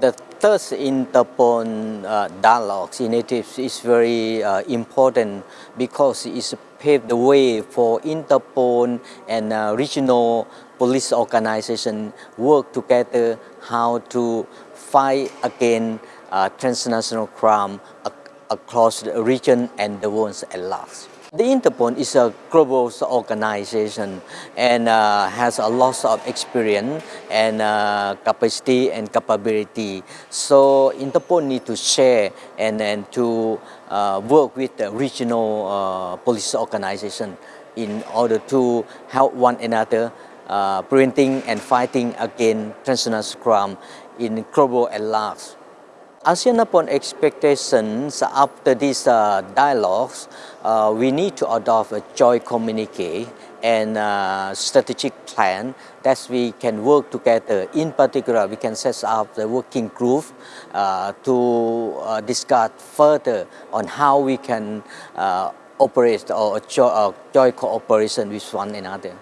The third Interpol uh, dialogue initiative is very uh, important because it paved the way for Interpol and uh, regional police organization work together how to fight against uh, transnational crime ac across the region and the world at large. The Interpol is a global organization and uh, has a lot of experience and uh, capacity and capability. So Interpol need to share and, and to uh, work with the regional uh, police organization in order to help one another uh, preventing and fighting against transnational crime in global at large. ASEANAPOL expectations after these uh, dialogues, uh, we need to adopt a joint communique and uh, strategic plan that we can work together. In particular, we can set up the working group uh, to uh, discuss further on how we can uh, operate or joint cooperation with one another.